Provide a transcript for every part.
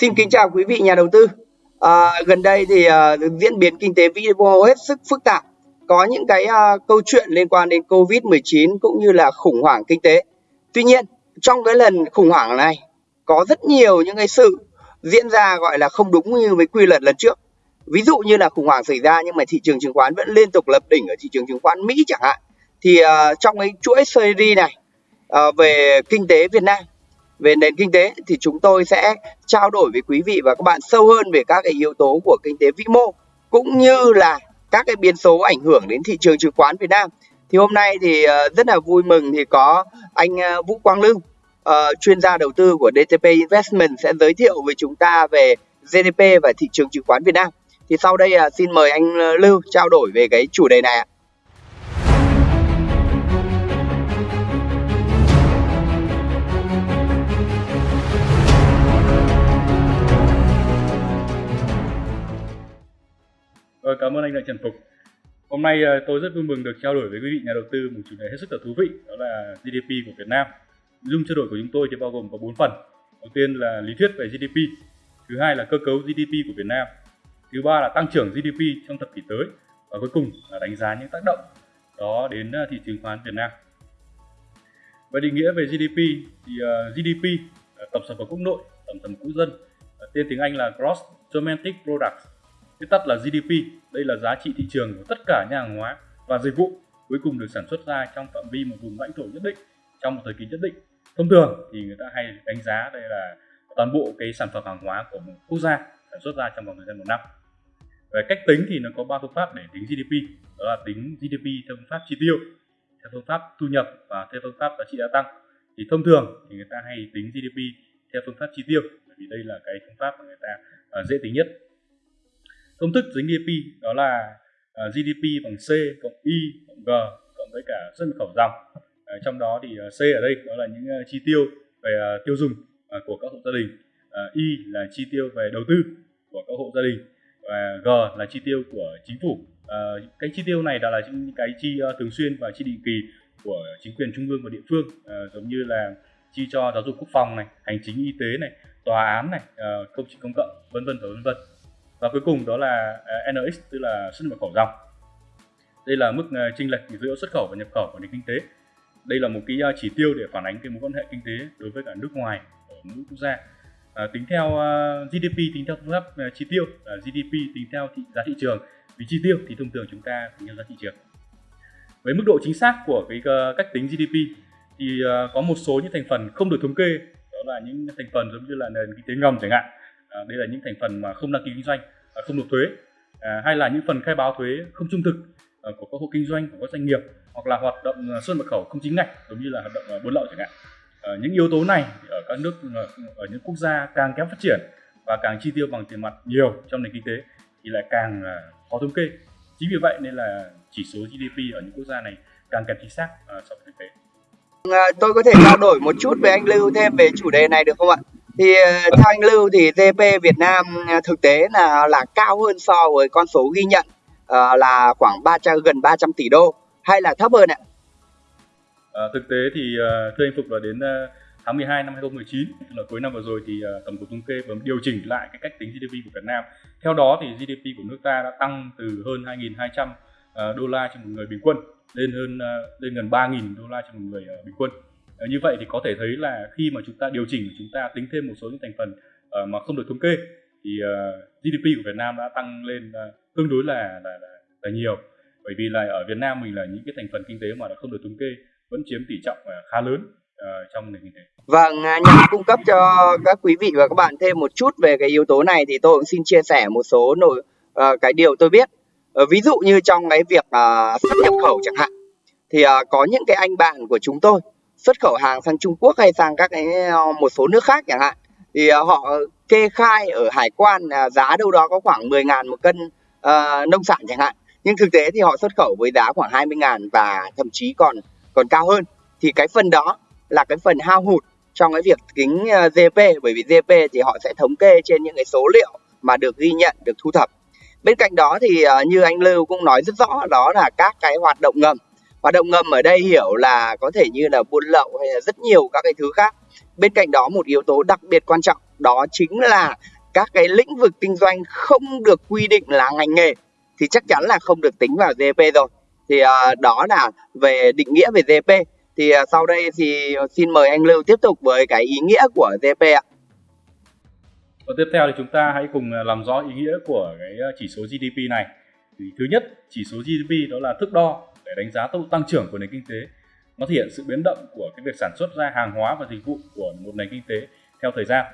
Xin kính chào quý vị nhà đầu tư. À, gần đây thì à, diễn biến kinh tế vĩ mô hết sức phức tạp. Có những cái à, câu chuyện liên quan đến Covid-19 cũng như là khủng hoảng kinh tế. Tuy nhiên, trong cái lần khủng hoảng này có rất nhiều những cái sự diễn ra gọi là không đúng như với quy luật lần trước. Ví dụ như là khủng hoảng xảy ra nhưng mà thị trường chứng khoán vẫn liên tục lập đỉnh ở thị trường chứng khoán Mỹ chẳng hạn. Thì uh, trong cái chuỗi series này uh, về kinh tế Việt Nam về nền kinh tế thì chúng tôi sẽ trao đổi với quý vị và các bạn sâu hơn về các cái yếu tố của kinh tế vĩ mô cũng như là các cái biến số ảnh hưởng đến thị trường chứng khoán Việt Nam. Thì hôm nay thì ờ, rất là vui mừng thì có anh ờ, Vũ Quang Lưu, ờ, chuyên gia đầu tư của DTP Investment sẽ giới thiệu với chúng ta về GDP và thị trường chứng khoán Việt Nam. Thì sau đây xin mời anh Lưu trao đổi về cái chủ đề này ạ. Vâng, cảm ơn anh Đại Trần Phục. Hôm nay ờ, tôi rất vui mừng được trao đổi với quý vị nhà đầu tư một chủ đề hết sức là thú vị, đó là GDP của Việt Nam. Dung trao đổi của chúng tôi thì bao gồm có 4 phần. Đầu tiên là lý thuyết về GDP, thứ hai là cơ cấu GDP của Việt Nam, thứ ba là tăng trưởng GDP trong thập kỷ tới và cuối cùng là đánh giá những tác động đó đến ờ, thị trường khoán Việt Nam. Về định nghĩa về GDP thì ờ, GDP tổng sản phẩm quốc nội, tổng sản phẩm quốc dân, tên tiếng Anh là Gross Domestic Product viết tắt là GDP. Đây là giá trị thị trường của tất cả những hàng hóa và dịch vụ cuối cùng được sản xuất ra trong phạm vi một vùng lãnh thổ nhất định trong một thời kỳ nhất định. Thông thường thì người ta hay đánh giá đây là toàn bộ cái sản phẩm hàng hóa của một quốc gia sản xuất ra trong vòng thời gian một năm. Về cách tính thì nó có ba phương pháp để tính GDP, đó là tính GDP theo phương pháp chi tiêu, theo phương pháp thu nhập và theo phương pháp giá trị gia tăng. Thì thông thường thì người ta hay tính GDP theo phương pháp chi tiêu, bởi vì đây là cái phương pháp mà người ta à, dễ tính nhất công thức tính GDP đó là ờ, uh, GDP bằng C cộng Y cộng G cộng với cả xuất khẩu dòng. Uh, trong đó thì uh, C ở đây đó là những uh, chi tiêu về uh, tiêu dùng uh, của các hộ gia đình. Uh, Y là chi tiêu về đầu tư của các hộ gia đình và G là chi tiêu của chính phủ. Uh, cái chi tiêu này đó là những cái chi uh, thường xuyên và chi định kỳ của chính quyền trung ương và địa phương uh, giống như là chi cho giáo dục quốc phòng này hành chính y tế này tòa án này uh, công trình công cộng vân vân và vân vân và cuối cùng đó là à, NX tức là xuất nhập khẩu dòng. Đây là mức à, chênh lệch giữa xuất khẩu và nhập khẩu của nền kinh tế. Đây là một cái à, chỉ tiêu để phản ánh cái mối quan hệ kinh tế đối với cả nước ngoài ở mỗi quốc gia. À, tính theo uh, GDP tính theo phương pháp uh, chi tiêu uh, GDP tính theo thị, giá thị trường. Vì chi tiêu thì thông thường chúng ta tính theo giá thị trường. Với mức độ chính xác của cái uh, cách tính GDP thì uh, có một số những thành phần không được thống kê. Đó là những thành phần giống như là nền kinh tế ngầm chẳng hạn à, đây là những thành phần mà không đăng ký kinh doanh à, không nộp thuế à, hay là những phần khai báo thuế không trung thực à, của các hộ kinh doanh của các doanh nghiệp hoặc là hoạt động à, xuất nhập khẩu không chính ngạch giống như là hoạt động à, buôn lậu chẳng hạn à, những yếu tố này ở các nước à, ở những quốc gia càng kém phát triển và càng chi tiêu bằng tiền mặt nhiều trong nền kinh tế thì lại càng khó thống kê chính vì vậy nên là chỉ số GDP ở những quốc gia này càng kém chính xác so với thực tế. Vâng, tôi có thể trao đổi một chút với anh Lưu thêm về chủ đề này được không ạ? Thì ờ, theo anh Lưu thì GDP Việt Nam ờ, thực tế là là cao hơn so với con số ghi nhận uh, là khoảng 300 gần 300 tỷ đô hay là thấp hơn ạ? À, thực tế thì uh, thưa anh Phục là đến uh, tháng 12 năm 2019 là cuối năm vừa rồi thì uh, tổng cục thống kê vừa điều chỉnh lại cái cách tính GDP của Việt Nam. Theo đó thì GDP của nước ta đã tăng từ hơn 2.200 uh, đô la trên một người bình quân lên hơn uh, lên gần 3.000 đô la trên một người uh, bình quân Ờ, như vậy thì có thể thấy là khi mà chúng ta điều chỉnh chúng ta tính thêm một số những thành phần uh, mà không được thống kê thì ờ, uh, GDP của Việt Nam đã tăng lên uh, tương đối là, là là là nhiều bởi vì là ở Việt Nam mình là những cái thành phần kinh tế mà đã không được thống kê vẫn chiếm tỷ trọng uh, khá lớn uh, trong nền kinh tế. Vâng, à, nhằm cung cấp cho các quý vị và các bạn thêm một chút về cái yếu tố này thì tôi cũng xin chia sẻ một số nội uh, cái điều tôi biết. Uh, ví dụ như trong cái việc uh, xuất nhập khẩu chẳng hạn thì uh, có những cái anh bạn của chúng tôi xuất khẩu hàng sang Trung Quốc hay sang các cái ờ, một số nước khác chẳng hạn thì ờ, họ kê khai ở hải quan giá đâu đó có khoảng 10 ngàn một cân uh, nông sản chẳng hạn. Nhưng thực tế thì họ xuất khẩu với giá khoảng 20 ngàn và thậm chí còn còn cao hơn. Thì cái phần đó là cái phần hao hụt trong cái việc tính GP bởi vì GP thì họ sẽ thống kê trên những cái số liệu mà được ghi nhận được thu thập. Bên cạnh đó thì như anh Lưu cũng nói rất rõ đó là các cái hoạt động ngầm hoạt động ngầm ở đây hiểu là có thể như là buôn lậu hay là rất nhiều các cái thứ khác bên cạnh đó một yếu tố đặc biệt quan trọng đó chính là các cái lĩnh vực kinh doanh không được quy định là ngành nghề thì chắc chắn là không được tính vào GDP rồi thì uh, đó là về định nghĩa về GDP thì uh, sau đây thì xin mời anh Lưu tiếp tục với cái ý nghĩa của GDP ạ. Và tiếp theo thì chúng ta hãy cùng ờ, làm rõ ý nghĩa của cái chỉ số GDP này. Thì thứ nhất, chỉ số GDP đó là thước đo để đánh giá tốc độ tăng trưởng của nền kinh tế. Nó thể hiện sự biến động của cái việc sản xuất ra hàng hóa và dịch vụ của một nền kinh tế theo thời gian.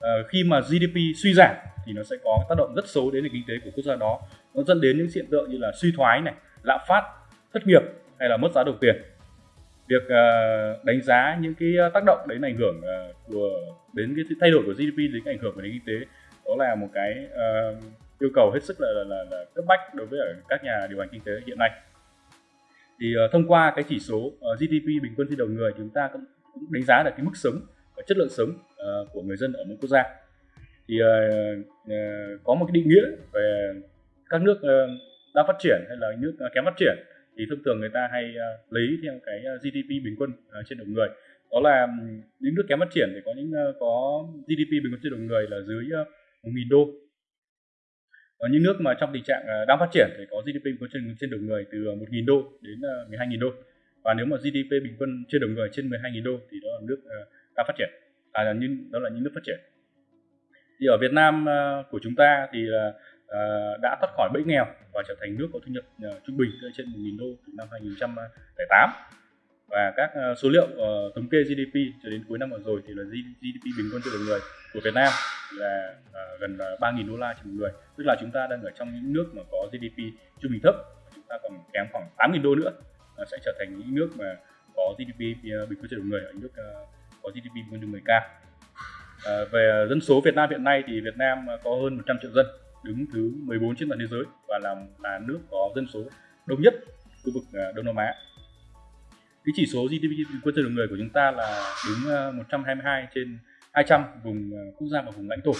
À, khi mà GDP suy giảm thì nó sẽ có tác động rất xấu đến nền kinh tế của quốc gia đó. Nó dẫn đến những hiện tượng như là suy thoái này, lạm phát, thất nghiệp hay là mất giá đồng tiền. Việc uh, đánh giá những cái tác động đến ảnh hưởng uh, của đến cái thay đổi của GDP đến ảnh hưởng của nền kinh tế đó là một cái uh, yêu cầu hết sức là, là, là, là cấp bách đối với các nhà điều hành kinh tế hiện nay thì uh, thông qua cái chỉ số ờ, uh, GDP bình quân trên đầu người chúng ta cũng, cũng đánh giá được cái mức sống và chất lượng sống uh, của người dân ở mỗi quốc gia. Thì uh, uh, có một cái định nghĩa về các nước uh, đang phát triển hay là nước uh, kém phát triển thì thông thường người ta hay uh, lấy theo cái GDP bình quân uh, trên đầu người. Đó là những nước kém phát triển thì có những uh, có GDP bình quân trên đầu người là dưới uh, 1.000 đô ở những nước mà trong tình trạng ờ, đang phát triển thì có GDP bình quân trên, trên đầu người từ ờ, 1.000 đô đến ờ, 12.000 đô. Và nếu mà GDP bình quân trên đầu người trên 12.000 đô thì đó là nước đang phát triển. À là những đó là những nước phát triển. Thì ở Việt Nam của chúng ta thì đã thoát khỏi bẫy nghèo và trở thành nước có thu nhập trung bình trên 1.000 đô từ năm 2008 và các ờ, số liệu ờ, thống kê GDP cho đến cuối năm vừa rồi thì là GDP bình quân trên đầu người của Việt Nam là uh, gần 3.000 đô la trên một người. Tức là chúng ta đang ở trong những nước mà có GDP trung bình thấp chúng ta còn kém khoảng 8.000 đô nữa uh, sẽ trở thành những nước mà có GDP uh, bình quân trên đầu người ở những nước uh, có GDP bình quân trên người cao. Uh, về dân số Việt Nam hiện nay thì Việt Nam có hơn 100 triệu dân đứng thứ 14 trên toàn thế giới và là là nước có dân số đông nhất khu vực Đông Nam Á cái chỉ số GDP bình quân trên đầu người của chúng ta là đứng ờ, 122 trên 200 vùng ờ, quốc gia và vùng lãnh thổ.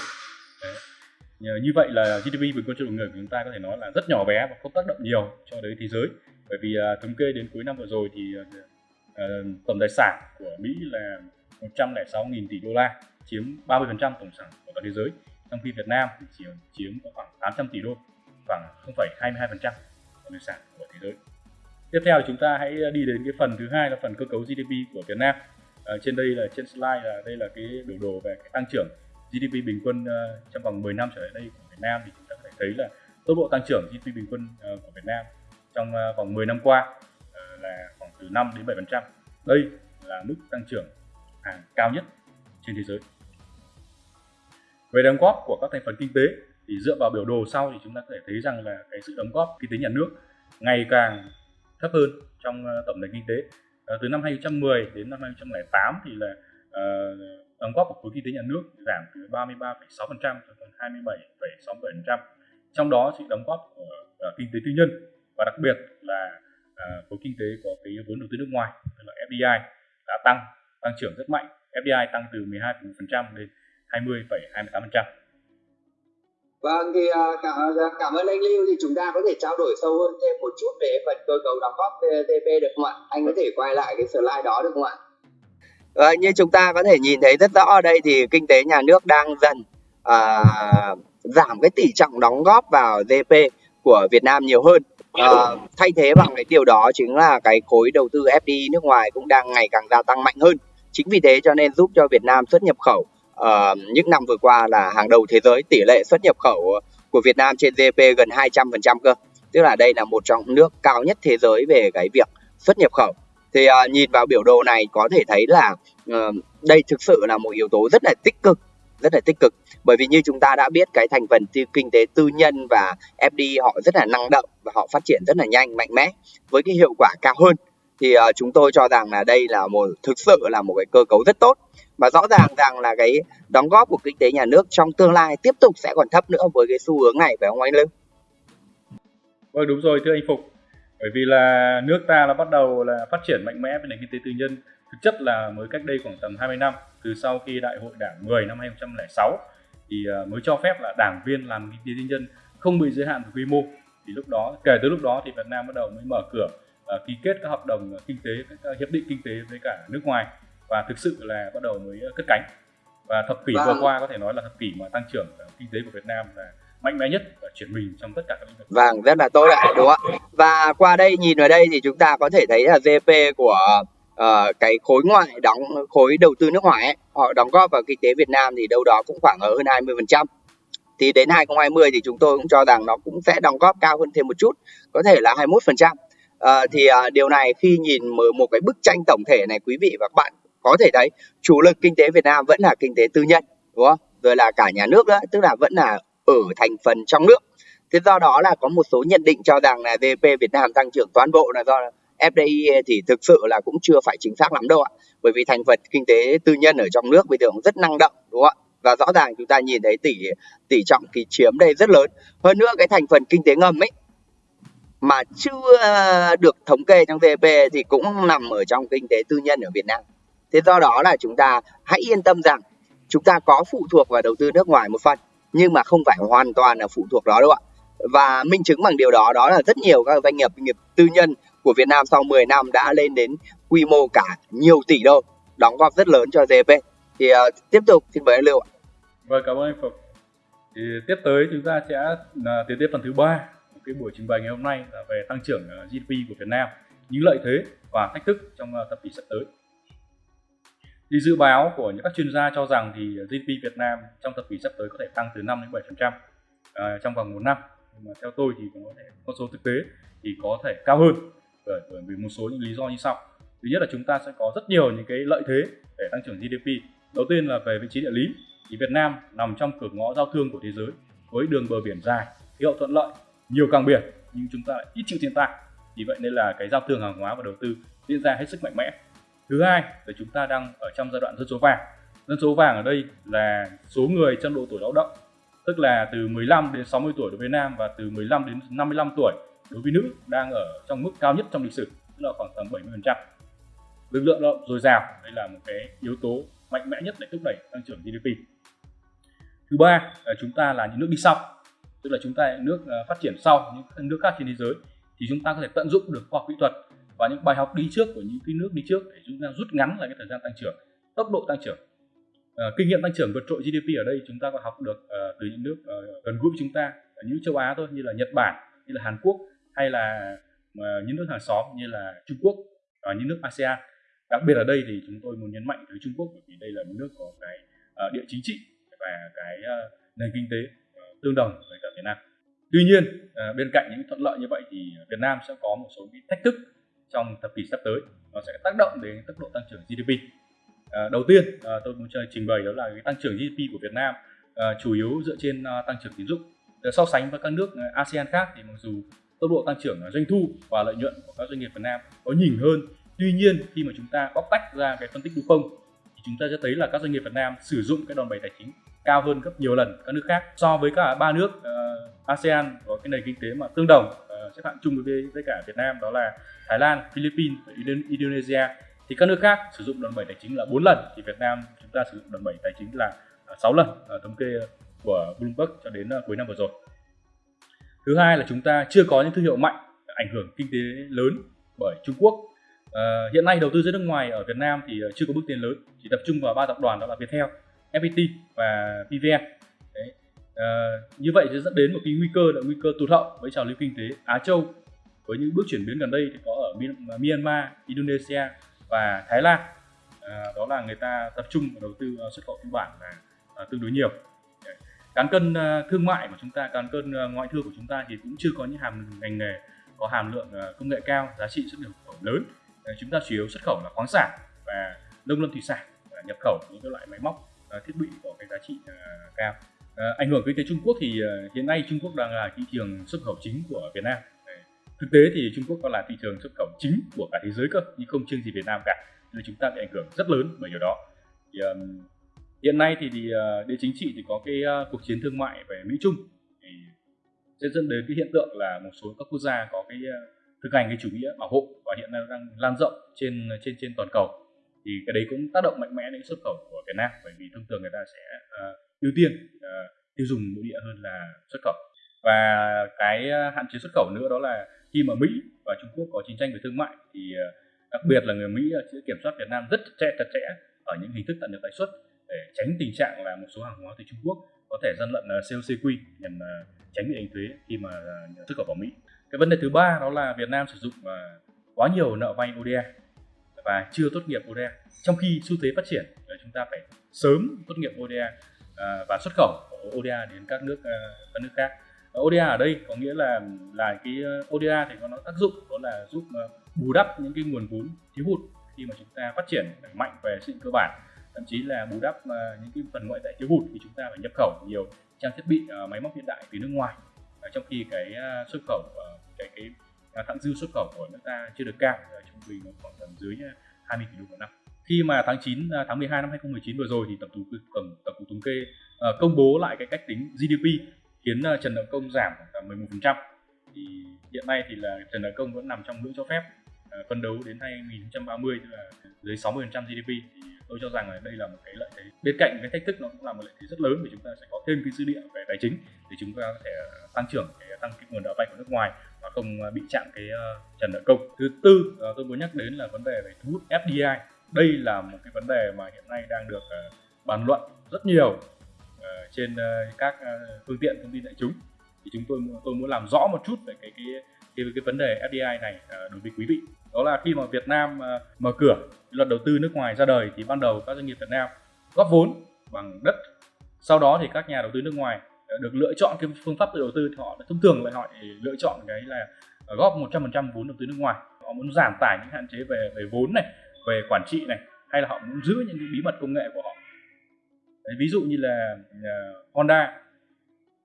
Đấy. như vậy là GDP bình quân trên đầu người của chúng ta có thể nói là rất nhỏ bé và không tác động nhiều cho đến thế giới. Bởi vì uh, thống kê đến cuối năm vừa rồi thì uh, tổng tài sản của Mỹ là 106.000 tỷ đô la chiếm 30% tổng sản của toàn thế giới trong khi Việt Nam thì chỉ chiếm khoảng 800 tỷ đô khoảng 0,22% tổng tài sản của thế giới tiếp theo chúng ta hãy đi đến cái phần thứ hai là phần cơ cấu GDP của Việt Nam à, trên đây là trên slide là đây là cái biểu đồ về cái tăng trưởng GDP bình quân uh, trong vòng 10 năm trở lại đây của Việt Nam thì chúng ta có thể thấy là tốc độ tăng trưởng GDP bình quân uh, của Việt Nam trong uh, vòng 10 năm qua uh, là khoảng từ 5 đến 7%. Đây là mức tăng trưởng hàng cao nhất trên thế giới. Về đóng góp của các thành phần kinh tế thì dựa vào biểu đồ sau thì chúng ta có thể thấy rằng là cái sự đóng góp kinh tế nhà nước ngày càng thấp hơn trong ờ, tổng nền kinh tế ờ, từ năm 2010 đến năm 2008 thì là ờ, đóng góp của khối kinh tế nhà nước giảm từ 33,6% cho còn 27,67%. Trong đó sự đóng góp của uh, kinh tế tư nhân và đặc biệt là uh, khối kinh tế có cái vốn đầu tư nước ngoài tức là FDI đã tăng tăng trưởng rất mạnh. FDI tăng từ 12,1% lên 20,28%. Vâng thì à, cảm, à, dạ, cảm ơn anh Lưu thì chúng ta có thể trao đổi sâu hơn thêm một chút về phần cơ cấu đóng góp TP được không ạ? Anh có thể quay lại cái slide đó được không ạ? À, như chúng ta có thể nhìn thấy rất rõ ở đây thì kinh tế nhà nước đang dần à, giảm cái tỷ trọng đóng góp vào GDP của Việt Nam nhiều hơn. À, thay thế bằng cái điều đó chính là cái khối đầu tư FDI nước ngoài cũng đang ngày càng gia tăng mạnh hơn. Chính vì thế cho nên giúp cho Việt Nam xuất nhập khẩu uh, những năm vừa qua là hàng đầu thế giới tỷ lệ xuất nhập khẩu của Việt Nam trên GDP gần 200% cơ. Tức là đây là một trong nước cao nhất thế giới về cái việc xuất nhập khẩu. Thì uh, nhìn vào biểu đồ này có thể thấy là uh, đây thực sự là một yếu tố rất là tích cực rất là tích cực. Bởi vì như chúng ta đã biết cái thành phần kinh tế tư nhân và FDI họ rất là năng động và họ phát triển rất là nhanh mạnh mẽ với cái hiệu quả cao hơn thì uh, chúng tôi cho rằng là đây là một thực sự là một cái cơ cấu rất tốt và rõ ràng rằng là cái đóng góp của kinh tế nhà nước trong tương lai tiếp tục sẽ còn thấp nữa với cái xu hướng này phải không anh Lương? Vâng đúng rồi thưa anh Phục. Bởi vì là nước ta là bắt đầu là phát triển mạnh mẽ về nền kinh tế tư nhân thực chất là mới cách đây khoảng tầm 20 năm từ sau khi đại hội đảng 10 năm 2006 thì à, mới cho phép là đảng viên làm kinh tế tư nhân không bị giới hạn về quy mô thì lúc đó kể từ lúc đó thì Việt Nam bắt đầu mới mở cửa ký kết các hợp đồng kinh tế các hiệp định kinh tế với cả nước ngoài và thực sự là bắt đầu mới cất cánh và thập kỷ vâng. vừa qua có thể nói là thập kỷ mà tăng trưởng kinh tế của Việt Nam là mạnh mẽ nhất và chuyển mình trong tất cả các lĩnh vực. Vâng, rất là tốt ạ, đúng không ạ? Và qua đây nhìn vào đây thì chúng ta có thể thấy là GDP của uh, cái khối ngoại đóng khối đầu tư nước ngoài ấy, họ đóng góp vào kinh tế Việt Nam thì đâu đó cũng khoảng ở hơn 20%. Thì đến 2020 thì chúng tôi cũng cho rằng nó cũng sẽ đóng góp cao hơn thêm một chút, có thể là 21%. À, thì à, điều này khi nhìn một cái bức tranh tổng thể này quý vị và các bạn có thể thấy chủ lực kinh tế Việt Nam vẫn là kinh tế tư nhân đúng không? Rồi là cả nhà nước nữa tức là vẫn là ở thành phần trong nước. Thế do đó là có một số nhận định cho rằng là GDP Việt Nam tăng trưởng toàn bộ là do FDI thì thực sự là cũng chưa phải chính xác lắm đâu ạ. Bởi vì thành phần kinh tế tư nhân ở trong nước bây giờ cũng rất năng động đúng không ạ? Và rõ ràng chúng ta nhìn thấy tỷ tỷ trọng kỳ chiếm đây rất lớn. Hơn nữa cái thành phần kinh tế ngầm ấy mà chưa ờ, được thống kê trong GDP thì cũng nằm ở trong kinh tế tư nhân ở Việt Nam. Thế do đó là chúng ta hãy yên tâm rằng chúng ta có phụ thuộc vào đầu tư nước ngoài một phần nhưng mà không phải hoàn toàn là phụ thuộc đó đâu ạ. Và minh chứng bằng điều đó đó là rất nhiều các doanh nghiệp doanh nghiệp tư nhân của Việt Nam sau 10 năm đã lên đến quy mô cả nhiều tỷ đô đóng góp rất lớn cho GDP thì uh, tiếp tục xin mời anh Lưu ạ. Vâng cảm ơn anh Phục thì tiếp tới chúng ta sẽ uh, tiến tiếp phần thứ ba cái buổi trình bày ngày hôm nay là về tăng trưởng ờ, GDP của Việt Nam những lợi thế và thách thức trong ờ, thập kỷ sắp tới thì dự báo của những các chuyên gia cho rằng thì ờ, GDP Việt Nam trong thập kỷ sắp tới có thể tăng từ 5 đến 7% à, trong vòng một năm. Nhưng mà theo tôi thì có thể con số thực tế thì có thể cao hơn bởi, bởi vì một số những lý do như sau. Thứ nhất là chúng ta sẽ có rất nhiều những cái lợi thế để tăng trưởng GDP. Đầu tiên là về vị trí địa lý. Thì Việt Nam nằm trong cửa ngõ giao thương của thế giới với đường bờ biển dài, khí hậu thuận lợi, nhiều cảng biển, nhưng chúng ta lại ít chịu thiên tai. Vì vậy nên là cái giao thương hàng hóa và đầu tư diễn ra hết sức mạnh mẽ. Thứ hai là chúng ta đang ở trong giai đoạn dân số vàng. Dân số vàng ở đây là số người trong độ tuổi lao động, tức là từ 15 đến 60 tuổi đối với nam và từ 15 đến 55 tuổi đối với nữ đang ở trong mức cao nhất trong lịch sử, tức là khoảng tầm 70% lực lượng lao động dồi dào, đây là một cái yếu tố mạnh mẽ nhất để thúc đẩy tăng trưởng GDP thứ ba là chúng ta là những nước đi sau tức là chúng ta là nước ờ, phát triển sau những nước khác trên thế giới thì chúng ta có thể tận dụng được khoa học kỹ thuật và những bài học đi trước của những cái nước đi trước để chúng ta rút ngắn lại cái thời gian tăng trưởng tốc độ tăng trưởng. À, kinh nghiệm tăng trưởng vượt trội GDP ở đây chúng ta có học được uh, từ những nước uh, gần gũi với chúng ta ở những châu Á thôi như là Nhật Bản như là Hàn Quốc hay là uh, những nước hàng xóm như là Trung Quốc và những nước ASEAN. Đặc biệt ở đây thì chúng tôi muốn nhấn mạnh tới Trung Quốc bởi vì đây là một nước có cái uh, địa chính trị và cái uh, nền kinh tế tương đồng với cả Việt Nam tuy nhiên à, bên cạnh những thuận lợi như vậy thì Việt Nam sẽ có một số những thách thức trong thập kỷ sắp tới nó sẽ tác động đến tốc độ tăng trưởng GDP. À, đầu tiên à, tôi muốn trình bày đó là cái tăng trưởng GDP của Việt Nam à, chủ yếu dựa trên à, tăng trưởng tín dụng. Để so sánh với các nước à, ASEAN khác thì mặc dù tốc độ tăng trưởng doanh thu và lợi nhuận của các doanh nghiệp Việt Nam có nhỉnh hơn, tuy nhiên khi mà chúng ta bóc tách ra cái phân tích đúng không thì chúng ta sẽ thấy là các doanh nghiệp Việt Nam sử dụng cái đòn bẩy tài chính cao hơn gấp nhiều lần các nước khác so với cả ba nước uh, ASEAN có cái nền kinh tế mà tương đồng uh, xếp hạng chung với với cả Việt Nam đó là Thái Lan, Philippines và Indonesia thì các nước khác sử dụng đòn bẩy tài chính là 4 lần thì Việt Nam chúng ta sử dụng đòn bẩy tài chính là à, 6 lần ở thống kê của Bloomberg cho đến à, cuối năm vừa rồi. Thứ hai là chúng ta chưa có những thương hiệu mạnh ảnh hưởng kinh tế lớn bởi Trung Quốc. À, hiện nay đầu tư giữa nước ngoài ở Việt Nam thì chưa có bước tiến lớn, chỉ tập trung vào ba tập đoàn đó là Viettel, FPT và PVN. Đấy. À, như vậy sẽ dẫn đến một cái nguy cơ là nguy cơ tụt hậu với trào lưu kinh tế Á Châu. Với những bước chuyển biến gần đây thì có ở Myanmar, Indonesia và Thái Lan. À, đó là người ta tập trung vào đầu tư ờ, xuất khẩu tư bản là à, tương đối nhiều. Cán cân à, thương mại của chúng ta cán cân à, ngoại thương của chúng ta thì cũng chưa có những hàm ngành nghề có hàm lượng à, công nghệ cao giá trị xuất nhập khẩu lớn. À, chúng ta chủ yếu xuất khẩu là khoáng sản và nông lâm thủy sản uh, nhập khẩu những cái loại máy móc. À, thiết bị có cái giá trị à, cao. À, ảnh hưởng kinh tế Trung Quốc thì hiện nay Trung Quốc đang là thị trường xuất khẩu chính của Việt Nam. Thực tế thì Trung Quốc còn là thị trường xuất khẩu chính của cả thế giới cơ nhưng không riêng gì Việt Nam cả. Nên chúng ta bị ảnh hưởng rất lớn bởi điều đó. Thì, um, hiện nay thì, thì uh, địa chính trị thì có cái uh, cuộc chiến thương mại về Mỹ Trung. Thì sẽ dẫn đến cái hiện tượng là một số các quốc gia có cái uh, thực hành cái chủ nghĩa bảo hộ và hiện nay đang lan rộng trên trên trên toàn cầu thì cái đấy cũng tác động mạnh mẽ đến xuất khẩu của Việt Nam bởi vì thông thường người ta sẽ uh, ưu tiên uh, tiêu dùng nội địa hơn là xuất khẩu và cái ờ, hạn chế xuất khẩu nữa đó là khi mà Mỹ và Trung Quốc có chiến tranh về thương mại thì đặc biệt là người Mỹ sẽ kiểm soát Việt Nam rất chặt chẽ chặt chẽ ở những hình thức tận được lãi suất để tránh tình trạng là một số hàng hóa từ Trung Quốc có thể gian lận COCQ nhằm tránh bị đánh thuế khi mà xuất khẩu vào Mỹ. Cái vấn đề thứ ba đó là Việt Nam sử dụng quá nhiều nợ vay ODA và chưa tốt nghiệp ODA. Trong khi xu thế phát triển ờ, chúng ta phải sớm tốt nghiệp ODA ờ, và xuất khẩu ODA đến các nước ờ, các nước khác. ODA ở đây có nghĩa là là cái ODA thì có nó tác dụng, đó là giúp bù đắp những cái nguồn vốn thiếu hụt khi mà chúng ta phát triển mạnh về sự cơ bản thậm chí là bù đắp những cái phần ngoại tệ thiếu hụt thì chúng ta phải nhập khẩu nhiều trang thiết bị máy móc hiện đại từ nước ngoài trong khi cái xuất khẩu cái cái thặng dư xuất khẩu của nước ta chưa được cao trung bình nó khoảng tầm dưới à, 20 tỷ đô một năm. Khi mà tháng 9 à, tháng 12 năm 2019 vừa rồi thì tổng cục tổng, tổng cục thống kê uh, công bố lại cái cách tính GDP khiến uh, trần nợ công giảm khoảng 11% thì hiện nay thì là trần nợ công vẫn nằm trong ngưỡng cho phép uh, đấu đến 2030 tức là dưới 60% GDP thì tôi cho rằng là đây là một cái lợi thế. Bên cạnh cái thách thức nó cũng là một lợi thế rất lớn vì chúng ta sẽ có thêm cái dữ liệu về tài chính để chúng ta có thể tăng trưởng để tăng cái nguồn nợ vay của nước ngoài không à, bị chạm cái ờ, trần nợ công. Thứ tư à, tôi muốn nhắc đến là vấn đề về thu hút FDI đây là một cái vấn đề mà hiện nay đang được ờ, bàn luận rất nhiều ờ, trên các phương tiện thông tin đại chúng. Thì chúng tôi tôi muốn làm rõ một chút về cái cái cái, cái vấn đề FDI này đối với quý vị. Đó là khi mà Việt Nam mở cửa luật đầu tư nước ngoài ra đời thì ban đầu các doanh nghiệp Việt Nam góp vốn bằng đất. Sau đó thì các nhà đầu tư nước ngoài được lựa chọn cái phương pháp tự đầu tư thì họ thông thường lại họ lựa chọn cái là góp 100% vốn đầu tư nước ngoài. Họ muốn giảm tải những hạn chế về về vốn này về quản trị này hay là họ muốn giữ những cái bí mật công nghệ của họ. Đấy, ví dụ như là uh, Honda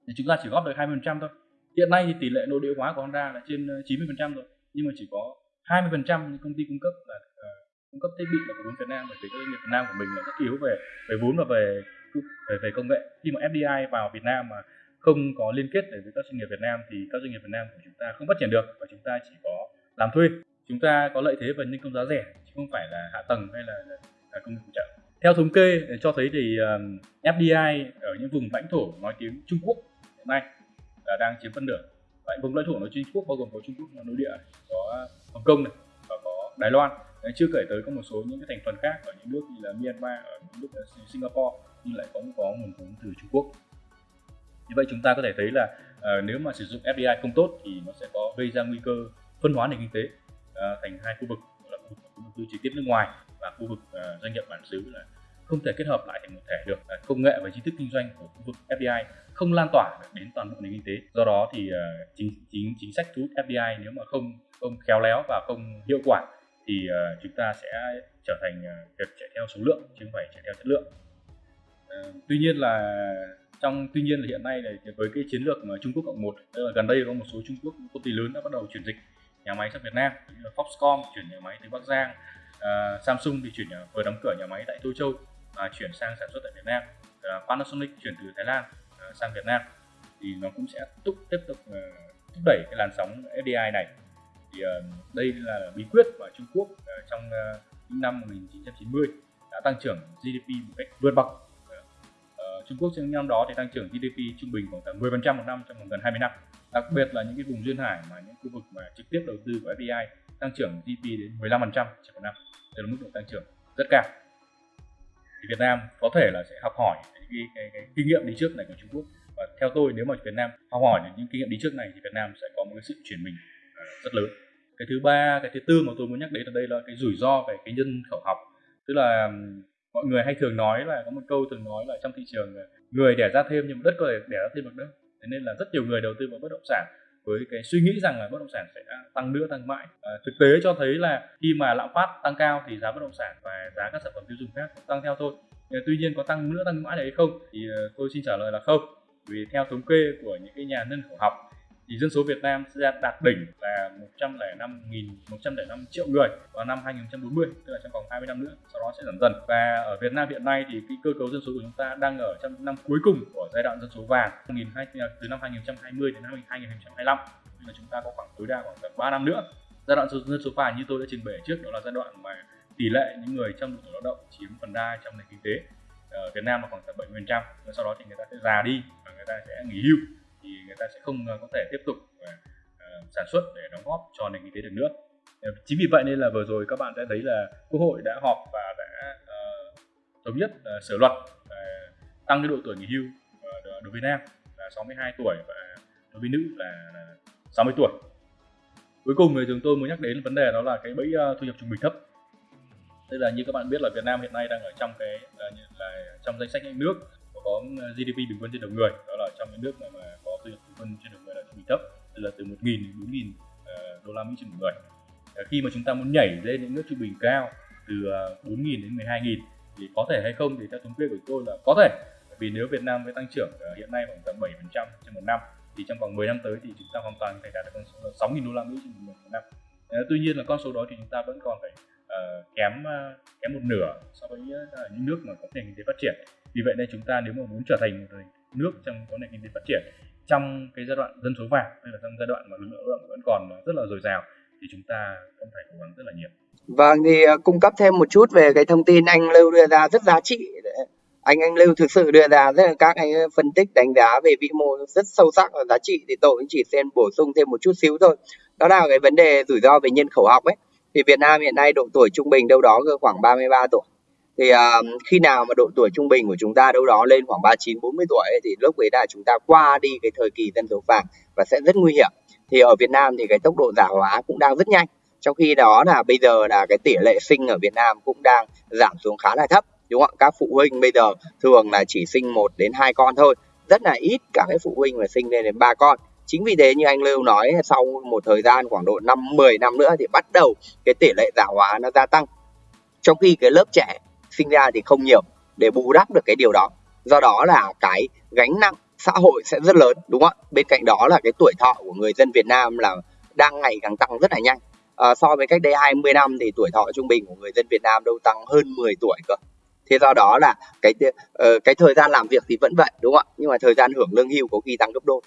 thì chúng ta chỉ góp được 20% thôi. Hiện nay thì tỷ lệ nội địa hóa của Honda là trên à, 90% rồi nhưng mà chỉ có 20% những công ty cung cấp là uh, cung cấp thiết bị là của vốn Việt Nam bởi vì các doanh nghiệp Việt Nam của mình là rất yếu về về vốn và về về về công nghệ. Khi mà FDI vào Việt Nam mà không có liên kết với các doanh nghiệp Việt Nam thì các doanh nghiệp Việt Nam của chúng ta không phát triển được và chúng ta chỉ có làm thuê. Chúng ta có lợi thế về nhân công giá rẻ chứ không phải là hạ tầng hay là, là, là công nghiệp phụ trợ theo thống kê cho thấy thì um, FDI ở những vùng lãnh thổ nói tiếng Trung Quốc hiện nay là đang chiếm phân nửa. Tại vùng lãnh thổ nói Trung Quốc bao gồm có Trung Quốc là nội địa có Hồng Kông này và có Đài Loan. Đấy, chưa kể tới có một số những cái thành phần khác ở những nước như là Myanmar ở những nước Singapore nhưng lại cũng có nguồn vốn từ Trung Quốc. Như vậy chúng ta có thể thấy là uh, nếu mà sử dụng FDI không tốt thì nó sẽ có gây ra nguy cơ phân hóa nền kinh tế uh, thành hai khu vực là khu vực đầu tư trực tiếp nước ngoài và khu vực uh, doanh nghiệp bản xứ là không thể kết hợp lại thành một thể được. Uh, công nghệ và trí thức kinh doanh của khu vực FDI không lan tỏa được đến toàn bộ nền kinh tế. Do đó thì uh, chính chính chính sách thu hút FDI nếu mà không không khéo léo và không hiệu quả thì uh, chúng ta sẽ trở thành uh, việc chạy theo số lượng chứ không phải chạy theo chất lượng tuy nhiên là trong tuy nhiên là hiện nay này với cái chiến lược mà Trung Quốc cộng một tức là gần đây có một số Trung Quốc công ty lớn đã bắt đầu chuyển dịch nhà máy sang Việt Nam như là Foxconn chuyển nhà máy từ Bắc Giang uh, Samsung thì chuyển nhà, vừa đóng cửa nhà máy tại Tô Châu và chuyển sang sản xuất tại Việt Nam. Uh, Panasonic chuyển từ Thái Lan uh, sang Việt Nam. Thì nó cũng sẽ tiếp tiếp tục uh, thúc đẩy cái làn sóng FDI này. Thì uh, đây là bí quyết mà Trung Quốc uh, trong uh, những năm 1990 đã tăng trưởng GDP một cách vượt bậc. Trung Quốc trong năm đó thì tăng trưởng GDP trung bình khoảng tầm 10% một năm trong vòng gần 20 năm. Đặc biệt là những cái vùng duyên hải mà những khu vực mà trực tiếp đầu tư của FDI tăng trưởng GDP đến 15% trên một năm. Đây là mức độ tăng trưởng rất cao. Thì Việt Nam có thể là sẽ học hỏi những cái, cái, cái kinh nghiệm đi trước này của Trung Quốc và theo tôi nếu mà Việt Nam học hỏi những kinh nghiệm đi trước này thì Việt Nam sẽ có một cái sự chuyển mình rất lớn. Cái thứ ba, cái thứ tư mà tôi muốn nhắc đến ở đây là cái rủi ro về cái nhân khẩu học. Tức là mọi người hay thường nói là có một câu thường nói là trong thị trường người đẻ ra thêm nhưng đất có thể đẻ ra thêm được đâu thế nên là rất nhiều người đầu tư vào bất động sản với cái suy nghĩ rằng là bất động sản sẽ tăng nữa tăng mãi. À, thực tế cho thấy là khi mà lạm phát tăng cao thì giá bất động sản và giá các sản phẩm tiêu dùng khác cũng tăng theo thôi. Tuy nhiên có tăng nữa tăng mãi đấy hay không thì ờ, tôi xin trả lời là không. Vì theo thống kê của những cái nhà nhân khẩu học thì dân số Việt Nam sẽ đạt đỉnh là 105.105 triệu người vào năm 2040 tức là trong vòng 20 năm nữa, sau đó sẽ giảm dần. Và ở Việt Nam hiện nay thì cái cơ cấu dân số của chúng ta đang ở trong năm cuối cùng của giai đoạn dân số vàng từ năm 2020 đến năm 2025 nên là chúng ta có khoảng tối đa khoảng gần 3 năm nữa. Giai đoạn dân số vàng như tôi đã trình bày trước, đó là giai đoạn mà tỷ lệ những người trong độ tuổi lao động chiếm phần đa trong nền kinh tế ở Việt Nam là khoảng tầm 70% và sau đó thì người ta sẽ già đi và người ta sẽ nghỉ hưu thì người ta sẽ không ờ, có thể tiếp tục uh, sản xuất để đóng góp cho nền kinh tế được nữa. Chính vì vậy nên là vừa rồi các bạn đã thấy là quốc hội đã họp và đã uh, thống nhất uh, sửa luật tăng cái độ tuổi nghỉ hưu đối với nam là 62 tuổi và đối với nữ là 60 tuổi. Cuối cùng thì chúng tôi muốn nhắc đến vấn đề đó là cái bẫy thu nhập trung bình thấp. Tức là như các bạn biết là Việt Nam hiện nay đang ở trong cái là, là trong danh sách những nước có GDP bình quân trên đầu người đó là trong những nước mà, mà có thu nhập bình quân trên đầu người là trung bình thấp tức là từ 1.000 đến 4.000 uh, ờ, đô la Mỹ trên một người. Uh, khi mà chúng ta muốn nhảy lên những nước trung bình cao từ ờ, uh, 4.000 đến 12.000 thì có thể hay không thì theo thống kê của tôi là có thể. Vì nếu Việt Nam với tăng trưởng uh, hiện nay khoảng tầm 7% trên một năm thì trong vòng 10 năm tới thì chúng ta hoàn toàn có thể đạt được con số 6.000 đô la Mỹ trên một năm. Uh, tuy nhiên là con số đó thì chúng ta vẫn còn phải uh, kém uh, kém một nửa so với uh, những nước mà có nền kinh tế phát triển. Vì vậy nên chúng ta nếu mà muốn trở thành một nước trong có nền kinh tế phát triển trong cái giai đoạn dân số vàng, hay là trong giai đoạn mà lực lượng lao động vẫn còn ờ, rất là dồi dào, thì chúng ta cũng phải cố gắng rất là nhiều. Vâng thì ờ, cung cấp thêm một chút về cái thông tin anh lưu đưa ra rất giá trị anh anh lưu thực sự đưa ra rất là các, anh ờ, phân tích, đánh giá về vĩ mô rất sâu sắc và giá trị, thì tôi cũng chỉ xem bổ sung thêm một chút xíu thôi. Đó là cái vấn đề rủi ro về nhân khẩu học ấy. Thì Việt Nam hiện nay độ tuổi trung bình đâu đó khoảng 33 tuổi thì uh, khi nào mà độ tuổi trung bình của chúng ta đâu đó lên khoảng 39 40 tuổi ấy, thì lúc ấy là chúng ta qua đi cái thời kỳ dân số vàng và sẽ rất nguy hiểm. Thì ở Việt Nam thì cái tốc độ già hóa cũng đang rất nhanh. Trong khi đó là bây giờ là cái tỷ lệ sinh ở Việt Nam cũng đang giảm xuống khá là thấp đúng không ạ? Các phụ huynh bây giờ thường là chỉ sinh một đến hai con thôi. Rất là ít các cái phụ huynh mà sinh lên đến ba con. Chính vì thế như anh Lưu nói sau một thời gian khoảng độ năm 10 năm nữa thì bắt đầu cái tỷ lệ già hóa nó gia tăng. Trong khi cái lớp trẻ sinh ra thì không nhiều để bù đắp được cái điều đó. Do đó là cái gánh nặng xã hội sẽ rất lớn đúng không ạ? Bên cạnh đó là cái tuổi thọ của người dân Việt Nam là đang ngày càng tăng rất là nhanh. À, so với cách đây 20 năm thì tuổi thọ trung bình của người dân Việt Nam đâu tăng hơn 10 tuổi cơ. Thế do đó là cái uh, cái thời gian làm việc thì vẫn vậy đúng không ạ? Nhưng mà thời gian hưởng lương hưu có khi tăng gấp đôi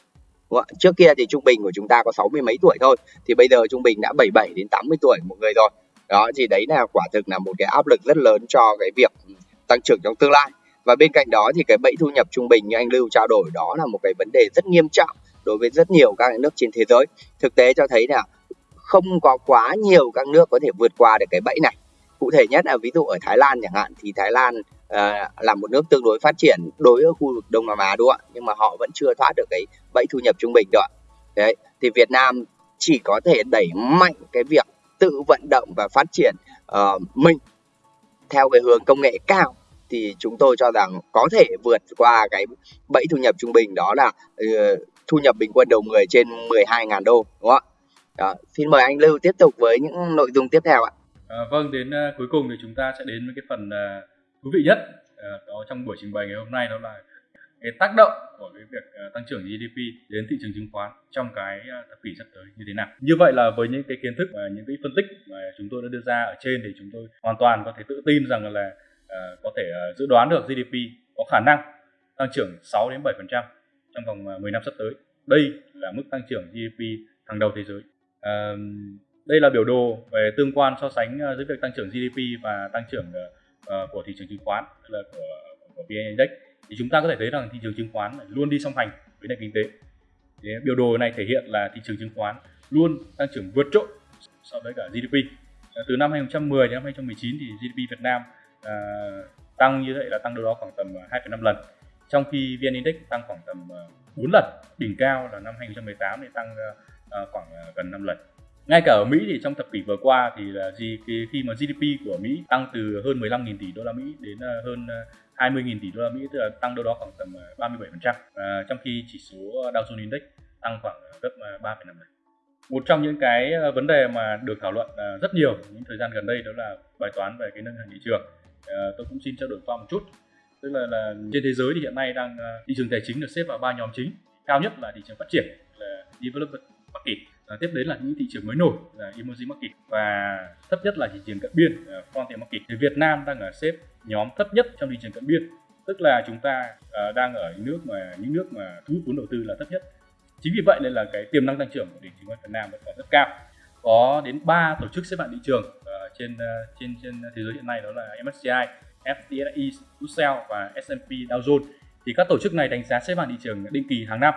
đúng không? trước kia thì trung bình của chúng ta có sáu mươi mấy tuổi thôi thì bây giờ trung bình đã 77 đến 80 tuổi một người rồi đó thì đấy là quả thực là một cái áp lực rất lớn cho cái việc tăng trưởng trong tương lai. Và bên cạnh đó thì cái bẫy thu nhập trung bình như anh Lưu trao đổi đó là một cái vấn đề rất nghiêm trọng đối với rất nhiều các nước trên thế giới. Thực tế cho thấy là không có quá nhiều các nước có thể vượt qua được cái bẫy này. Cụ thể nhất là ví dụ ở Thái Lan chẳng hạn thì Thái Lan uh, là một nước tương đối phát triển đối với khu vực Đông Nam Á đúng không ạ? Nhưng mà họ vẫn chưa thoát được cái bẫy thu nhập trung bình được đấy thì Việt Nam chỉ có thể đẩy mạnh cái việc tự vận động và phát triển uh, mình theo cái hướng công nghệ cao thì chúng tôi cho rằng có thể vượt qua cái bẫy thu nhập trung bình đó là uh, thu nhập bình quân đầu người trên 12.000 đô đúng không ạ? Đó, xin mời anh Lưu tiếp tục với những nội dung tiếp theo ạ. À, vâng, đến uh, cuối cùng thì chúng ta sẽ đến với cái phần uh, thú vị nhất uh, đó trong buổi trình bày ngày hôm nay đó là cái tác động của cái việc ờ, tăng trưởng GDP đến thị trường chứng khoán trong cái ờ, thập kỷ sắp tới như thế nào. Như vậy là với những cái kiến thức và những cái phân tích mà chúng tôi đã đưa ra ở trên thì chúng tôi hoàn toàn có thể tự tin rằng là uh, có thể uh, dự đoán được GDP có khả năng tăng trưởng 6 đến 7% trong vòng 10 năm sắp tới. Đây là mức tăng trưởng GDP hàng đầu thế giới. Uh, đây là biểu đồ về tương quan so sánh giữa việc tăng trưởng GDP và tăng trưởng uh, của thị trường chứng khoán, tức là của, của VN Index thì chúng ta có thể thấy rằng thị trường chứng khoán luôn đi song hành với nền kinh tế. Thì biểu đồ này thể hiện là thị trường chứng khoán luôn tăng trưởng vượt trội so với cả GDP từ năm 2010 đến năm 2019 thì GDP Việt Nam à, tăng như vậy là tăng đâu đó khoảng tầm à, 2,5 lần. Trong khi VN Index tăng khoảng tầm à, 4 lần đỉnh cao là năm 2018 thì tăng à, khoảng à, gần 5 lần. Ngay cả ở Mỹ thì trong thập kỷ vừa qua thì là gì khi mà GDP của Mỹ tăng từ hơn 15.000 tỷ đô la Mỹ đến hơn 20.000 tỷ đô la Mỹ tức là tăng đâu đó khoảng tầm à, 37% và trong khi chỉ số Dow Jones Index tăng khoảng à, gấp à, 3,5 lần. Một trong những cái vấn đề mà được thảo luận rất nhiều những thời gian gần đây đó là bài toán về cái nâng hàng thị trường. Tôi cũng xin trao đổi qua một chút. Tức là, là trên thế giới thì hiện nay đang thị trường tài chính được xếp vào ba nhóm chính. Cao nhất là thị trường phát triển là developed market à, tiếp đến là những thị trường mới nổi là emerging market và thấp nhất là thị trường cận biên ờ, frontier market. Thì Việt Nam đang ở xếp nhóm thấp nhất trong thị trường cận biên tức là chúng ta à, đang ở những nước mà những nước mà thu hút vốn đầu tư là thấp nhất. Chính vì vậy nên là cái tiềm năng tăng trưởng của nền chứng khoán Việt Nam vẫn còn rất cao. Có đến 3 tổ chức xếp hạng thị trường uh, trên uh, trên trên thế giới hiện nay đó là MSCI, FTSE Russell và S&P Dow Jones. Thì các tổ chức này đánh giá xếp hạng thị trường định kỳ hàng năm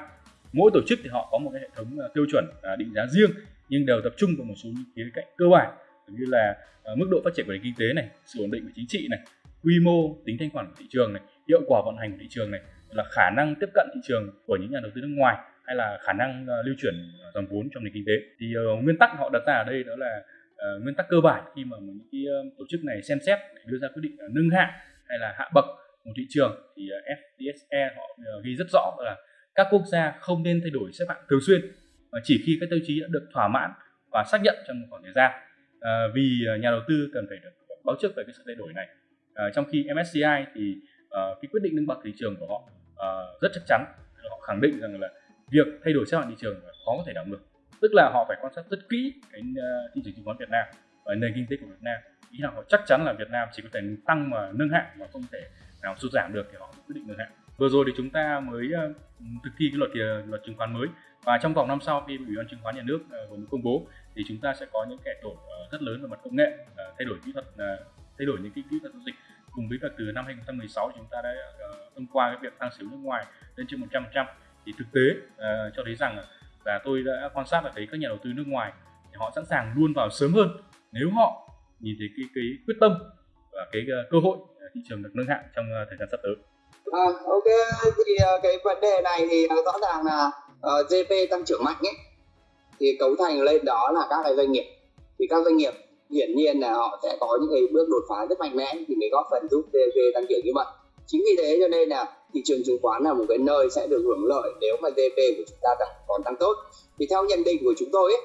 mỗi tổ chức thì họ có một cái hệ thống à, tiêu chuẩn à, định giá riêng nhưng đều tập trung vào một số những khía cạnh cơ bản như là à, mức độ phát triển của nền kinh tế này sự ổn định của chính trị này quy mô tính thanh khoản của thị trường này hiệu quả vận hành của thị trường này là khả năng tiếp cận thị trường của những nhà đầu tư nước ngoài hay là khả năng lưu chuyển dòng vốn trong nền kinh tế. Thì uh, nguyên tắc họ đặt ra ở đây đó là uh, nguyên tắc cơ bản khi mà những cái uh, tổ chức này xem xét để đưa ra quyết định uh, nâng hạng hay là hạ bậc một thị trường thì ờ, uh, FTSE họ uh, ghi rất rõ là các quốc gia không nên thay đổi xếp hạng thường xuyên và chỉ khi các tiêu chí đã được thỏa mãn và xác nhận trong một khoảng thời gian. À, vì à, nhà đầu tư cần phải được báo trước về cái sự thay đổi này. À, trong khi MSCI thì à, cái quyết định nâng bậc thị trường của họ à, rất chắc chắn. Họ khẳng định rằng là việc thay đổi xếp hạng thị trường khó có thể đảo ngược. Tức là họ phải quan sát rất kỹ cái uh, thị trường chứng khoán Việt Nam và nền kinh tế của Việt Nam. Ý là họ chắc chắn là Việt Nam chỉ có thể tăng mà nâng hạng mà không thể nào sụt giảm được thì họ quyết định nâng hạng vừa rồi thì chúng ta mới ờ, thực thi cái luật ờ, luật chứng khoán mới. Và trong vòng năm sau khi ủy ban chứng khoán nhà nước ờ, vừa mới công bố thì chúng ta sẽ có những kẻ tổ rất lớn về mặt công nghệ thay đổi kỹ thuật thay đổi những cái kỹ thuật giao dịch. Cùng với việc từ năm 2016 chúng ta đã thông qua cái việc tăng xíu nước ngoài lên trên 100% thì thực tế uh, cho thấy rằng là tôi đã quan sát là thấy các nhà đầu tư nước ngoài thì họ sẵn sàng luôn vào sớm hơn nếu họ nhìn thấy cái cái quyết tâm và cái uh, cơ hội thị trường được nâng hạng trong uh, thời gian sắp tới. À, ok. Thì ờ, cái vấn đề này thì ờ, rõ ràng là ờ, uh, GP tăng trưởng mạnh ấy thì cấu thành lên đó là các cái doanh nghiệp. Thì các doanh nghiệp hiển nhiên là họ sẽ có những cái bước đột phá rất mạnh mẽ thì mới góp phần giúp GP tăng trưởng như vậy. Chính vì thế cho nên là thị trường chứng khoán là một cái nơi sẽ được hưởng lợi nếu mà GP của chúng ta tăng, còn tăng tốt. Thì theo nhận định của chúng tôi ấy,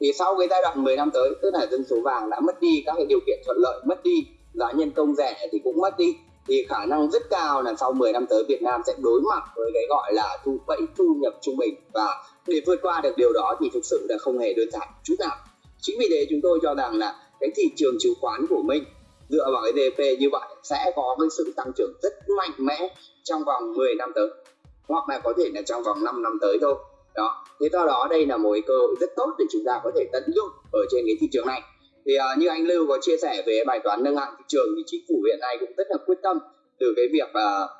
thì sau cái giai đoạn 10 năm tới tức là dân số vàng đã mất đi các cái điều kiện thuận lợi mất đi giá nhân công rẻ thì cũng mất đi thì khả năng rất cao là sau 10 năm tới Việt Nam sẽ đối mặt với cái gọi là thu, bẫy thu nhập trung bình. Và để vượt qua được điều đó thì thực sự là không hề đơn giản chút nào. Chính vì thế chúng tôi cho rằng là cái thị trường chứng khoán của mình dựa vào cái DP như vậy sẽ có cái sự tăng trưởng rất mạnh mẽ trong vòng 10 năm tới, hoặc là có thể là trong vòng 5 năm tới thôi. Đó, thế do đó đây là một cơ hội rất tốt để chúng ta có thể tận dụng ở trên cái thị trường này thì uh, như anh Lưu có chia sẻ về bài toán nâng hạng thị trường thì chính phủ hiện nay cũng rất là quyết tâm từ cái việc uh,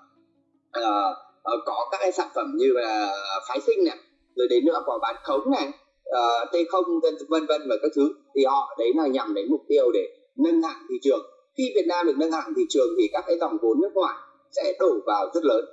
uh, uh, có các cái sản phẩm như là phái sinh này rồi đến nữa có bán khống này uh, t không vân vân và các thứ. Thì họ đấy là nhằm đến mục tiêu để nâng hạng thị trường. Khi Việt Nam được nâng hạng thị trường thì các cái dòng vốn nước ngoài sẽ đổ vào rất lớn.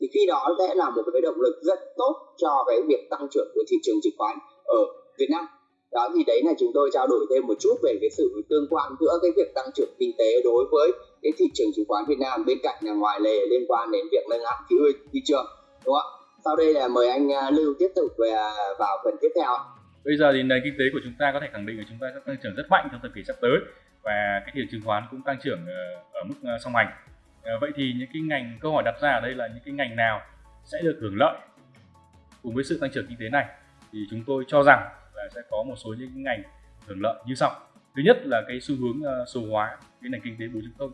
Thì khi đó sẽ là một cái động lực rất tốt cho cái việc tăng trưởng của thị trường chứng khoán ở Việt Nam đó thì đấy là chúng tôi trao đổi thêm một chút về cái sự tương quan giữa cái việc tăng trưởng kinh tế đối với cái thị trường chứng khoán Việt Nam bên cạnh là ngoài lề liên quan đến việc nâng hạng thị, thị trường đúng không ạ? Sau đây là mời anh à, Lưu tiếp tục về vào phần tiếp theo bây giờ thì nền kinh tế của chúng ta có thể khẳng định là chúng ta sẽ tăng trưởng rất mạnh trong thời kỳ sắp tới và cái thị trường chứng khoán cũng tăng trưởng ờ, ở mức ờ, song hành. Ờ, vậy thì những cái ngành câu hỏi đặt ra ở đây là những cái ngành nào sẽ được hưởng lợi cùng với sự tăng trưởng kinh tế này? Thì chúng tôi cho rằng là sẽ có một số những ngành hưởng lợi như sau. Thứ nhất là cái xu hướng ờ, số hóa cái nền kinh tế 4.0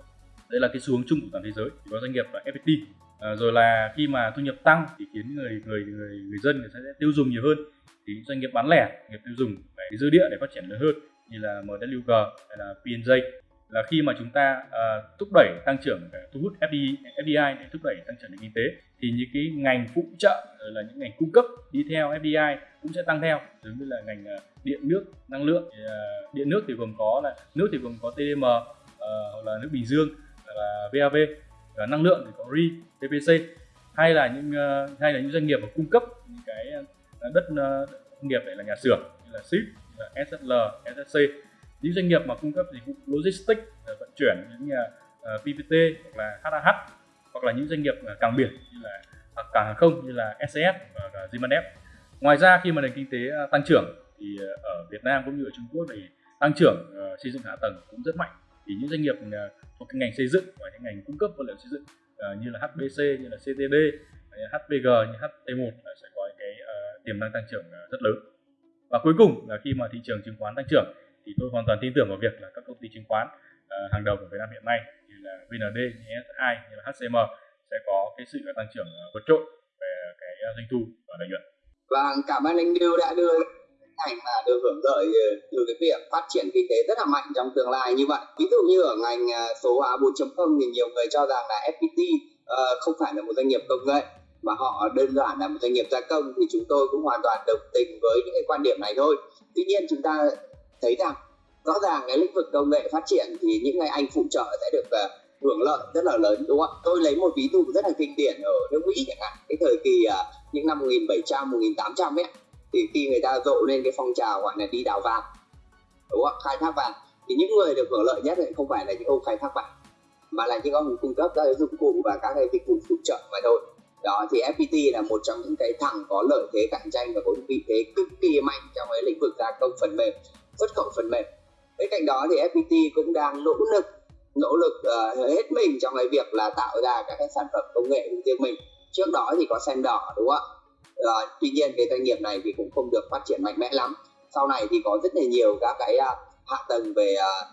đây là cái xu hướng chung của toàn thế giới có doanh nghiệp là FPT à, ờ, rồi là khi mà thu nhập tăng thì khiến người người người người dân người sẽ tiêu dùng nhiều hơn. Thì doanh nghiệp bán lẻ nghiệp tiêu dùng phải dư địa để phát triển lớn hơn như là MWG hay là PNJ là khi mà chúng ta uh, thúc đẩy tăng trưởng ờ, thu hút FDI, FDI để thúc đẩy tăng trưởng nền kinh tế thì những cái ngành phụ trợ rồi là những ngành cung cấp đi theo FDI cũng sẽ tăng theo. Giống như là ngành uh, điện nước năng lượng thì, uh, điện nước thì gồm có là nước thì gồm có TDM uh, hoặc là nước Bình Dương là VAV và năng lượng thì có RE, PPC hay là những uh, hay là những doanh nghiệp mà cung cấp những cái đất uh, công nghiệp để là nhà xưởng như là SIP SSL, SSC những doanh nghiệp mà cung cấp dịch vụ logistics ờ, vận chuyển như là ờ, PPT hoặc là HAH hoặc là những doanh nghiệp ờ, cảng biển như là à, cảng hàng không như là SCS và uh, Zimanet. Ngoài ra khi mà nền kinh tế tăng trưởng thì ở Việt Nam cũng như ở Trung Quốc thì tăng trưởng xây dựng hạ tầng cũng rất mạnh thì những doanh nghiệp thuộc ngành xây dựng và những ngành cung cấp vật liệu xây dựng như là HBC như là CTD HPG như HT1 sẽ có cái uh, tiềm năng tăng trưởng rất lớn và cuối cùng là khi mà thị trường chứng khoán tăng trưởng thì tôi hoàn toàn tin tưởng vào việc là các công ty chứng khoán uh, hàng đầu của Việt Nam hiện nay như là VND, như SI, như là HCM sẽ có cái sự tăng trưởng ờ, vượt trội về cái ờ, doanh thu và lợi nhuận. Và cảm ơn anh Điêu đã đưa ảnh mà được hưởng lợi từ cái việc phát triển kinh tế rất là mạnh trong tương lai như vậy. Ví dụ như ở ngành số hóa 4.0 thì nhiều người cho rằng là FPT uh, không phải là một doanh nghiệp công nghệ mà họ đơn giản là một doanh nghiệp gia công thì chúng tôi cũng hoàn toàn đồng tình với những cái quan điểm này thôi tuy nhiên chúng ta thấy rằng rõ ràng cái lĩnh vực công nghệ phát triển thì những ngày anh phụ trợ sẽ được uh, hưởng lợi rất là lớn đúng không tôi lấy một ví dụ rất là kinh điển ở nước mỹ chẳng hạn. Cái thời kỳ uh, những năm 1700 1800 ấy thì khi người ta rộ lên cái phong trào gọi là đi đào vàng đúng không khai thác vàng thì những người được hưởng lợi nhất thì không phải là những ông khai thác vàng mà là những ông cung cấp các cái dụng cụ và các cái dịch vụ phụ trợ mà thôi. Đó thì FPT là một trong những cái thằng có lợi thế cạnh tranh và có vị thế cực kỳ mạnh trong cái lĩnh vực gia công phần mềm xuất khẩu phần mềm. Bên cạnh đó thì FPT cũng đang nỗ lực nỗ lực uh, hết mình trong cái việc là tạo ra các cái sản phẩm công nghệ của riêng mình. Trước đó thì có sen đỏ đúng không ạ? Uh, tuy nhiên cái doanh nghiệp này thì cũng không được phát triển mạnh mẽ lắm. Sau này thì có rất là nhiều các cái uh, hạ tầng về uh,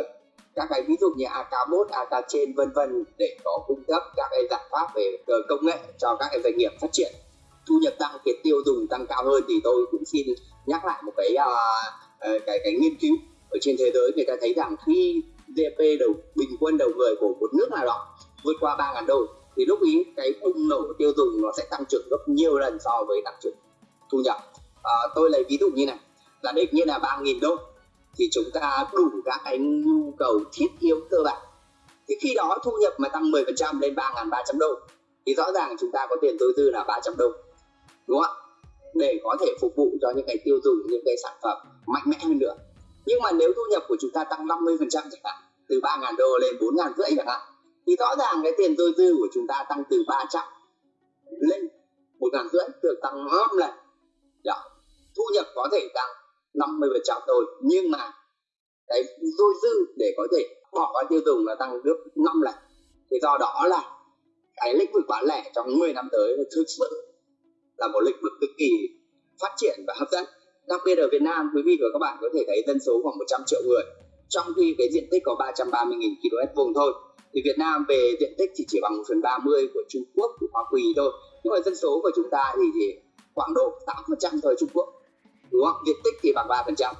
uh, các cái ví dụ như AK1, AK trên vân vân để có cung cấp các cái giải pháp về công nghệ cho các cái doanh nghiệp phát triển. Thu nhập tăng cái tiêu dùng tăng cao hơn thì tôi cũng xin nhắc lại một cái uh, cái cái nghiên cứu ở trên thế giới người ta thấy rằng khi GDP đầu bình quân đầu người của một nước nào đó vượt qua 3.000 đô thì lúc ý cái bùng nổ tiêu dùng nó sẽ tăng trưởng gấp nhiều lần so với tăng trưởng thu nhập. À, tôi lấy ví dụ như này là định như là 3.000 đô thì chúng ta đủ các cái nhu cầu thiết yếu cơ bản. Thì khi đó thu nhập mà tăng 10% lên 3.300 đô thì rõ ràng chúng ta có tiền tối dư là 300 đô đúng không ạ? Để có thể phục vụ cho những cái tiêu dùng những cái sản phẩm mạnh mẽ hơn nữa. Nhưng mà nếu thu nhập của chúng ta tăng 50% chẳng hạn, từ 3.000 đô lên 4.000 rưỡi chẳng hạn, thì rõ ràng cái tiền dôi dư của chúng ta tăng từ 300 lên 1.000 rưỡi được tăng 5 lần. Đó. thu nhập có thể tăng 50% thôi, nhưng mà cái dôi dư để có thể bỏ qua tiêu dùng là tăng gấp 5 lần. Thì do đó là cái lĩnh vực bán lẻ trong 10 năm tới thực sự là một lĩnh vực cực kỳ phát triển và hấp dẫn đặc biệt ở Việt Nam quý vị và các bạn có thể thấy dân số khoảng 100 triệu người trong khi cái diện tích có 330.000 km vuông thôi. Thì Việt Nam về diện tích chỉ chỉ bằng 1 phần 30 của Trung Quốc của Hoa Kỳ thôi. Nhưng mà dân số của chúng ta thì thì khoảng độ 8% thôi Trung Quốc đúng không? Diện tích thì bằng 3%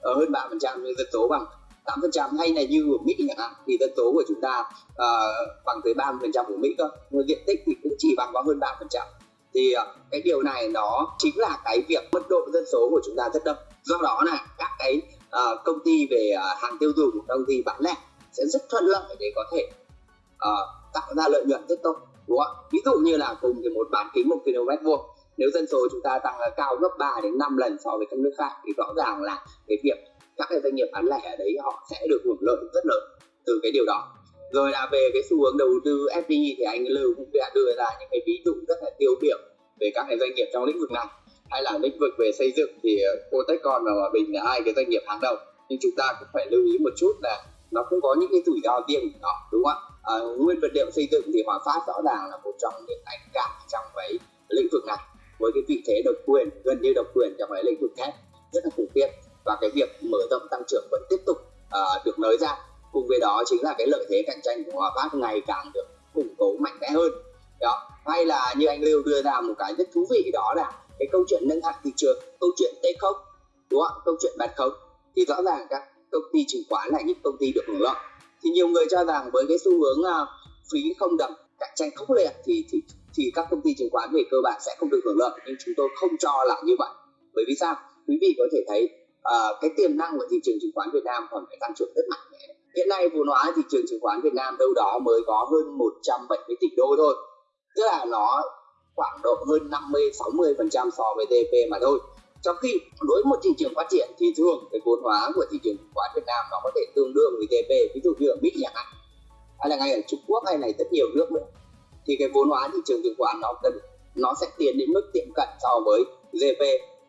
ở ờ, hơn 3% nhưng dân số bằng 8% hay là như ở Mỹ chẳng hạn thì dân số của chúng ta uh, bằng tới 30% của Mỹ cơ nhưng diện tích thì cũng chỉ bằng có hơn 3% thì ờ, cái điều này nó chính là cái việc mật độ dân số của chúng ta rất đông. Do đó là các cái uh, công ty về uh, hàng tiêu dùng công ty bán lẻ sẽ rất thuận lợi để có thể uh, tạo ra lợi nhuận rất tốt đúng không ví dụ như là cùng thì một bán kính một km vuông nếu dân số chúng ta tăng cao gấp 3 đến 5 lần so với các nước khác thì rõ ràng là cái việc các cái doanh nghiệp bán lẻ ở đấy họ sẽ được hưởng lợi rất lớn từ cái điều đó rồi là về cái xu hướng đầu tư FDI thì anh Lưu cũng đã đưa ra những cái ví dụ rất là tiêu biểu về các cái doanh nghiệp trong lĩnh vực này. Hay là lĩnh vực về xây dựng thì ờ, Cotecon và Hòa Bình là hai cái doanh nghiệp hàng đầu. Nhưng chúng ta cũng phải lưu ý một chút là nó cũng có những cái rủi ro riêng của nó đúng không ạ? À, nguyên vật liệu xây dựng thì Hòa Phát rõ ràng là một trong những anh cả trong cái lĩnh vực này. Với cái vị thế độc quyền gần như độc quyền trong cái lĩnh vực thép rất là khủng khiếp và cái việc mở rộng tăng trưởng vẫn tiếp tục uh, được nới ra cùng với đó chính là cái lợi thế cạnh tranh của Hòa Phát ngày càng được củng cố mạnh mẽ hơn. Đó hay là như anh Lưu đưa ra một cái rất thú vị đó là cái câu chuyện nâng hạng thị trường câu chuyện t không đúng không? Câu chuyện bật không thì rõ ràng các công ty chứng khoán là những công ty được hưởng lợi. Thì nhiều người cho rằng với cái xu hướng uh, phí không đậm cạnh tranh khốc liệt thì, thì thì các công ty chứng khoán về cơ bản sẽ không được hưởng lợi. Nhưng chúng tôi không cho là như vậy. Bởi vì sao? Quý vị có thể thấy uh, cái tiềm năng của thị trường chứng khoán Việt Nam còn phải tăng trưởng rất mạnh mẽ hiện nay vốn hóa thị trường chứng khoán Việt Nam đâu đó mới có hơn 170 tỷ đô thôi. Tức là nó khoảng độ hơn 50 60 phần trăm so với GDP mà thôi. Trong khi đối với một thị trường phát triển thì thường cái vốn hóa của thị trường chứng khoán Việt Nam nó có thể tương đương với GDP ví dụ như ở Mỹ chẳng hạn, hay là ngay ở Trung Quốc hay là rất nhiều nước nữa, thì cái vốn hóa thị trường chứng khoán nó cần, nó sẽ tiến đến mức tiệm cận so với GDP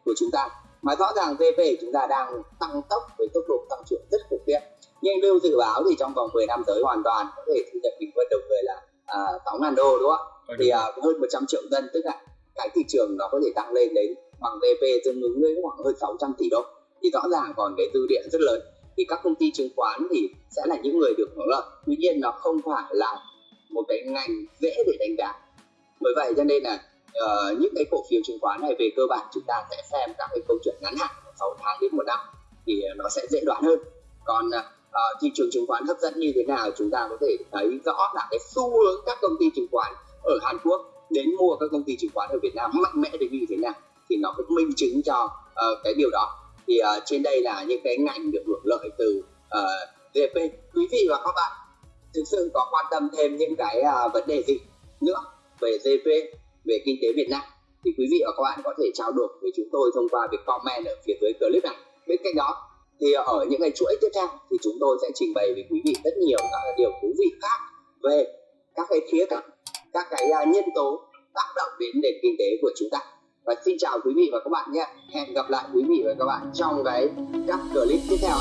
của chúng ta. Mà rõ ràng GDP của chúng ta đang tăng tốc với tốc độ tăng trưởng rất khủng khiếp nhưng lưu dự báo thì trong vòng 10 năm tới hoàn toàn có thể thu nhập bình quân đầu người là à, 6 ngàn đô đúng không ạ? Thì à, hơn 100 triệu dân tức là cái thị trường nó có thể tăng lên đến bằng GDP tương ứng với khoảng hơn 600 tỷ đô. Thì rõ ràng còn cái dư địa rất lớn. Thì các công ty chứng khoán thì sẽ là những người được hưởng lợi. Tuy nhiên nó không phải là một cái ngành dễ để đánh giá. Bởi vậy cho nên là uh, những cái cổ phiếu chứng khoán này về cơ bản chúng ta sẽ xem các cái câu chuyện ngắn hạn 6 tháng đến một năm thì nó sẽ dễ đoán hơn. Còn uh, Ờ, thị trường chứng khoán hấp dẫn như thế nào chúng ta có thể thấy rõ là cái xu hướng các công ty chứng khoán ở Hàn Quốc đến mua các công ty chứng khoán ở Việt Nam mạnh mẽ đến như thế nào thì nó cũng minh chứng cho uh, cái điều đó. Thì uh, trên đây là những cái ngành được hưởng lợi từ uh, quý vị và các bạn thực sự có quan tâm thêm những cái uh, vấn đề gì nữa về DP về kinh tế Việt Nam thì quý vị và các bạn có thể trao đổi với chúng tôi thông qua việc comment ở phía dưới clip này. Bên cạnh đó thì ở những ngày chuỗi tiếp theo thì chúng tôi sẽ trình bày với quý vị rất nhiều các điều thú vị khác về các cái khía cạnh, các cái à, nhân tố tác động đến nền kinh tế của chúng ta. Và xin chào quý vị và các bạn nhé. Hẹn gặp lại quý vị và các bạn trong cái các clip tiếp theo